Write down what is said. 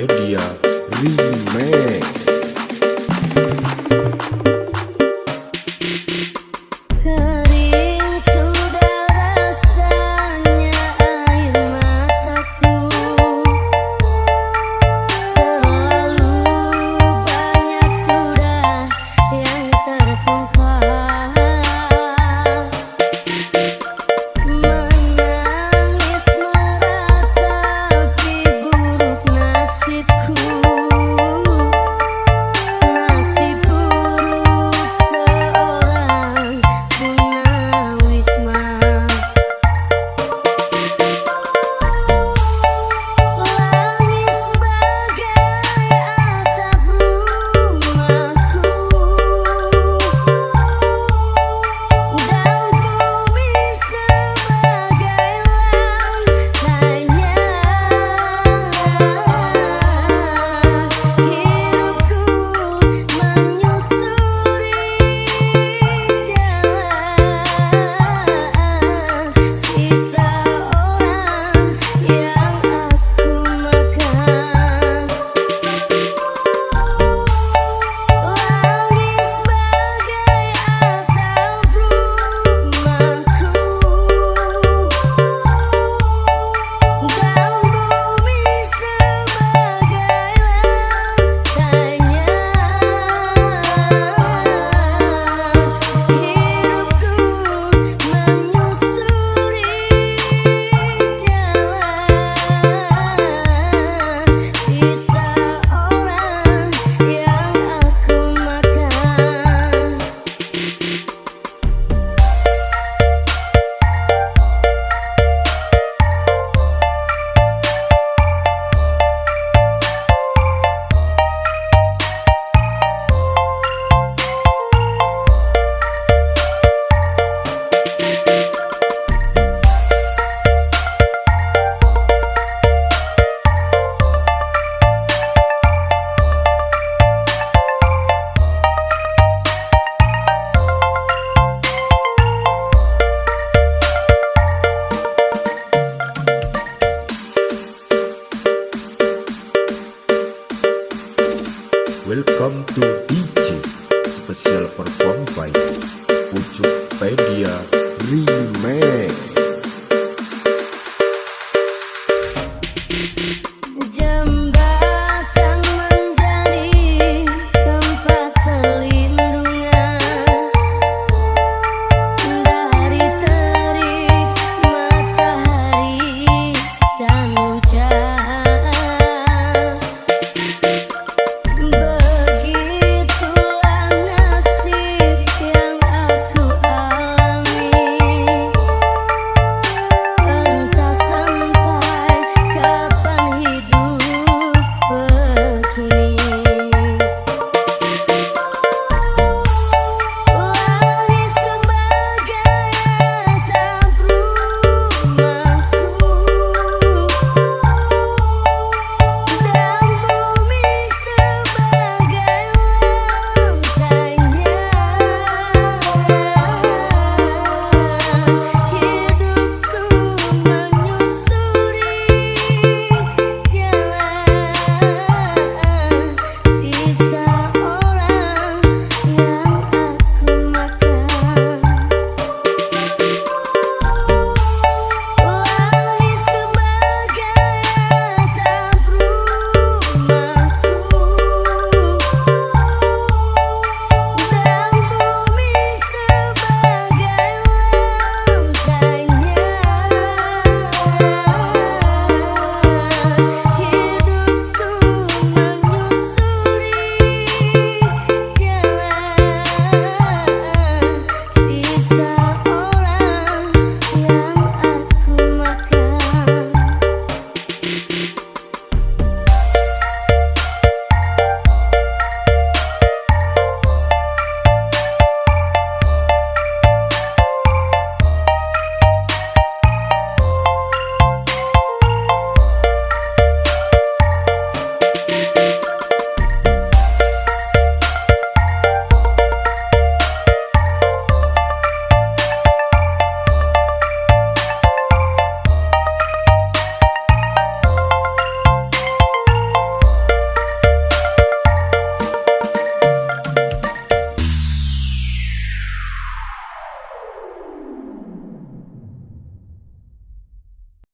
Media Remix. Welcome to DJ Special Perform by Ujukpedia Remake.